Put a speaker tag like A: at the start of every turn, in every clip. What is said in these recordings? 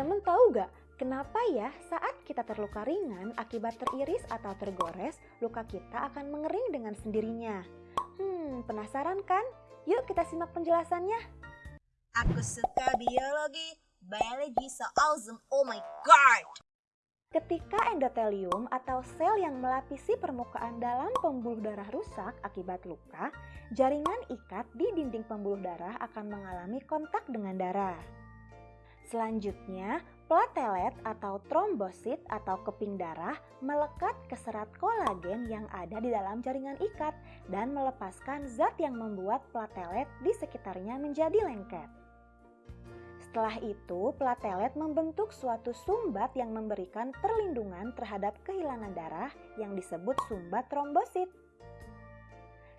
A: Teman-teman tahu gak kenapa ya saat kita terluka ringan akibat teriris atau tergores, luka kita akan mengering dengan sendirinya? Hmm, penasaran kan? Yuk kita simak penjelasannya.
B: Aku suka biologi. Biology so awesome. Oh my god.
A: Ketika endotelium atau sel yang melapisi permukaan dalam pembuluh darah rusak akibat luka, jaringan ikat di dinding pembuluh darah akan mengalami kontak dengan darah. Selanjutnya, platelet atau trombosit atau keping darah melekat ke serat kolagen yang ada di dalam jaringan ikat dan melepaskan zat yang membuat platelet di sekitarnya menjadi lengket. Setelah itu, platelet membentuk suatu sumbat yang memberikan perlindungan terhadap kehilangan darah yang disebut sumbat trombosit.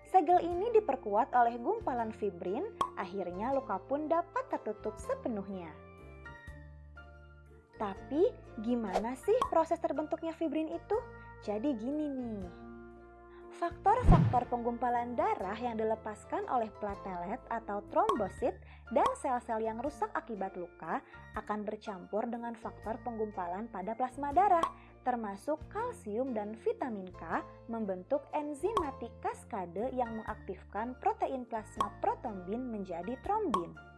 A: Segel ini diperkuat oleh gumpalan fibrin, akhirnya luka pun dapat tertutup sepenuhnya. Tapi gimana sih proses terbentuknya fibrin itu? Jadi gini nih. Faktor-faktor penggumpalan darah yang dilepaskan oleh platelet atau trombosit dan sel-sel yang rusak akibat luka akan bercampur dengan faktor penggumpalan pada plasma darah termasuk kalsium dan vitamin K membentuk enzimatik kaskade yang mengaktifkan protein plasma protombin menjadi trombin.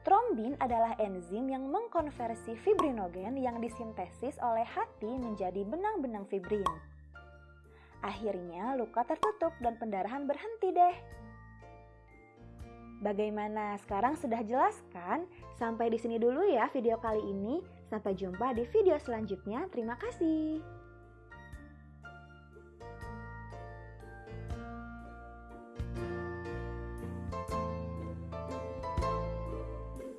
A: Trombin adalah enzim yang mengkonversi fibrinogen yang disintesis oleh hati menjadi benang-benang fibrin. Akhirnya luka tertutup dan pendarahan berhenti deh. Bagaimana? Sekarang sudah jelas kan? Sampai di sini dulu ya video kali ini. Sampai jumpa di video selanjutnya. Terima kasih.